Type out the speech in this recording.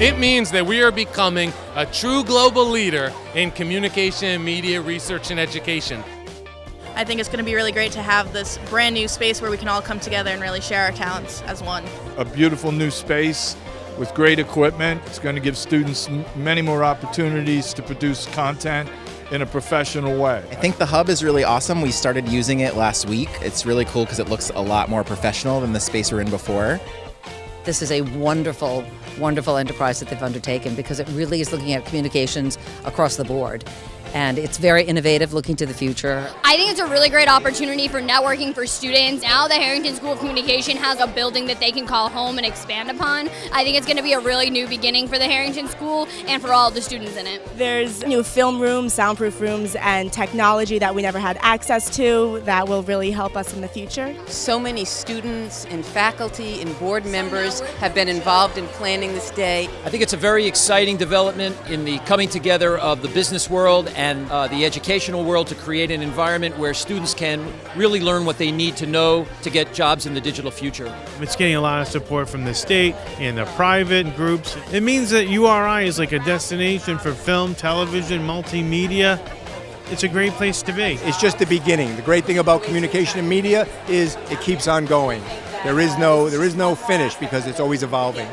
It means that we are becoming a true global leader in communication and media research and education. I think it's going to be really great to have this brand new space where we can all come together and really share our talents as one. A beautiful new space with great equipment. It's going to give students many more opportunities to produce content in a professional way. I think the hub is really awesome. We started using it last week. It's really cool because it looks a lot more professional than the space we're in before. This is a wonderful, wonderful enterprise that they've undertaken because it really is looking at communications across the board and it's very innovative looking to the future. I think it's a really great opportunity for networking for students. Now the Harrington School of Communication has a building that they can call home and expand upon. I think it's going to be a really new beginning for the Harrington School and for all the students in it. There's new film rooms, soundproof rooms, and technology that we never had access to that will really help us in the future. So many students and faculty and board members have been involved in planning this day. I think it's a very exciting development in the coming together of the business world and uh, the educational world to create an environment where students can really learn what they need to know to get jobs in the digital future. It's getting a lot of support from the state and the private groups. It means that URI is like a destination for film, television, multimedia. It's a great place to be. It's just the beginning. The great thing about communication and media is it keeps on going. There is no there is no finish because it's always evolving.